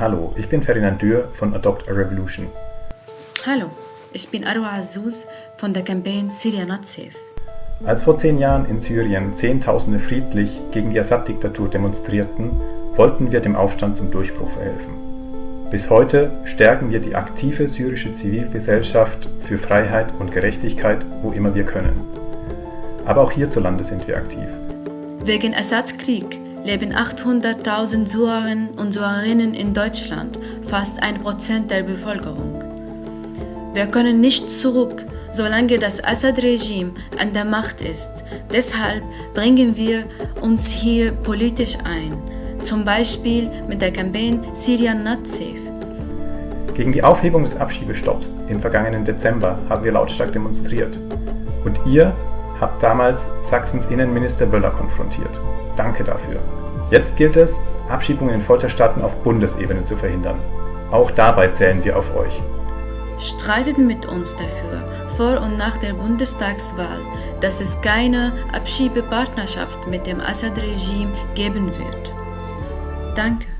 Hallo, ich bin Ferdinand Dürr von Adopt a Revolution. Hallo, ich bin Arwa Azouz von der Campaign Syria Not Safe. Als vor zehn Jahren in Syrien Zehntausende friedlich gegen die Assad-Diktatur demonstrierten, wollten wir dem Aufstand zum Durchbruch verhelfen. Bis heute stärken wir die aktive syrische Zivilgesellschaft für Freiheit und Gerechtigkeit, wo immer wir können. Aber auch hierzulande sind wir aktiv. Wegen Assads Krieg leben 800.000 Syrerinnen und Syrerinnen in Deutschland, fast ein Prozent der Bevölkerung. Wir können nicht zurück, solange das Assad-Regime an der Macht ist. Deshalb bringen wir uns hier politisch ein, zum Beispiel mit der Campaign Syrian Not Safe. Gegen die Aufhebung des Abschiebestopps im vergangenen Dezember haben wir lautstark demonstriert. Und ihr habt damals Sachsens Innenminister Wöller konfrontiert. Danke dafür. Jetzt gilt es, Abschiebungen in Folterstaaten auf Bundesebene zu verhindern. Auch dabei zählen wir auf euch. Streitet mit uns dafür, vor und nach der Bundestagswahl, dass es keine Abschiebepartnerschaft mit dem Assad-Regime geben wird. Danke.